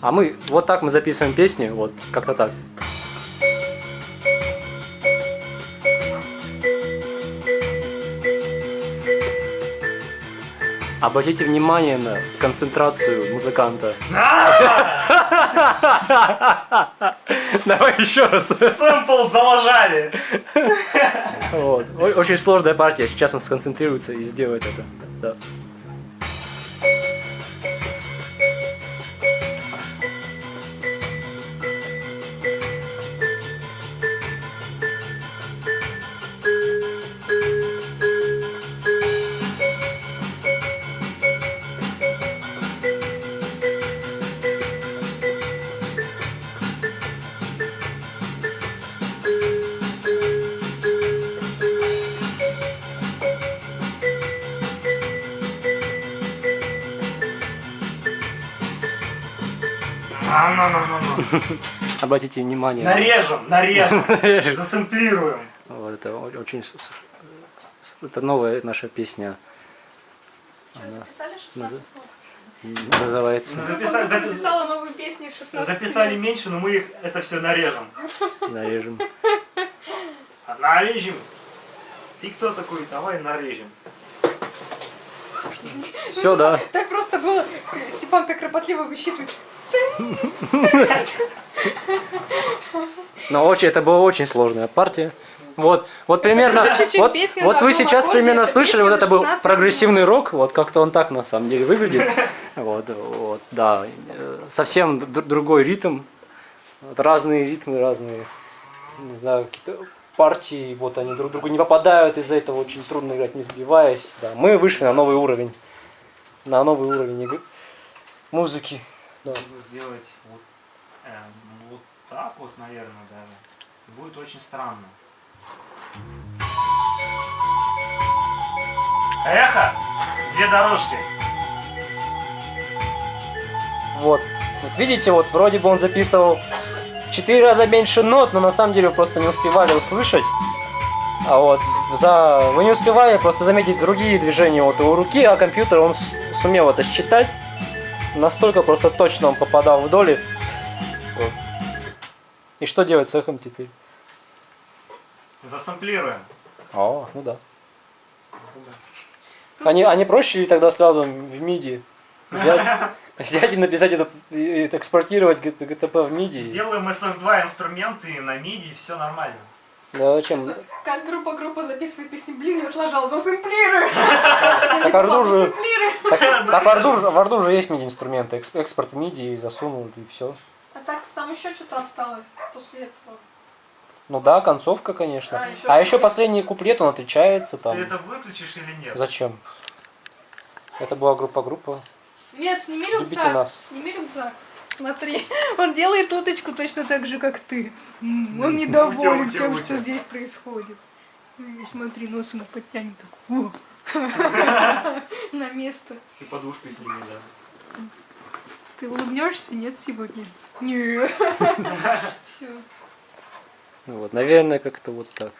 А мы, вот так мы записываем песни, вот как-то так. Обратите внимание на концентрацию музыканта. Давай еще раз. Сэмпл заложали. Вот. Очень сложная партия. Сейчас он сконцентрируется и сделает это. Да. На-на-на-на-на. Обратите внимание. Нарежем, нарежем. Засэмплируем. Вот это очень... Это новая наша песня. Что, записали 16 назад. минут? Называется Записали, Я запи- записала новые песни в 16 Записали минут. меньше, но мы их это все нарежем. «Нарежем». Нарежем. Ты кто такой? Давай нарежем. Все, да. Так просто было. Степан так кропотливо высчитывает. Но очень, это была очень сложная партия. Вот, вот примерно, вот, вот вы сейчас примерно слышали, вот это был 16 прогрессивный рок, вот как-то он так на самом деле выглядит. Вот, вот, да, э, совсем другой ритм, Вот разные ритмы, разные, не знаю, какие-то партии, вот они друг другу не попадают, из-за этого очень трудно играть, не сбиваясь. Да. Мы вышли на новый уровень, на новый уровень игры- музыки. Да. Нужно сделать вот, эм, вот так вот, наверное, даже. Будет очень странно. Эхо! Две дорожки. Вот. Вот видите, вот вроде бы он записывал в 4 раза меньше нот, но на самом деле вы просто не успевали услышать. А вот за... вы не успевали просто заметить другие движения вот его руки, а компьютер он сумел это считать. Настолько просто точно он попадал в доли. Вот. И что делать с эхом теперь? Засэмплируем. А, ну да. Они, они проще ли тогда сразу в MIDI взять, взять и написать это, и экспортировать GTP в MIDI? Сделаем SF2 инструменты на MIDI, и все нормально. Да зачем? Как группа-группа записывает песни, блин, я сложал, засэмплирую. Так Ардур же, Засэмплирую. так, так в Ардур, в Ардур же есть MIDI инструменты, экс- экспорт MIDI и засунул и все. А так там еще что-то осталось после этого. Ну да, концовка, конечно. А, ещё А еще последний куплет, он отличается Ты там. это выключишь или нет? Зачем? Это была группа-группа. Нет, сними Любите рюкзак. нас. Сними рюкзак. Смотри, он делает уточку точно так же, как ты. Он недоволен Утя, утя, тем, утя. что здесь происходит. Смотри, нос ему подтянет так. На место. И подушку сними, да. Ты улыбнешься? Нет сегодня? Нет. Все. Ну Вот, наверное, как-то вот так.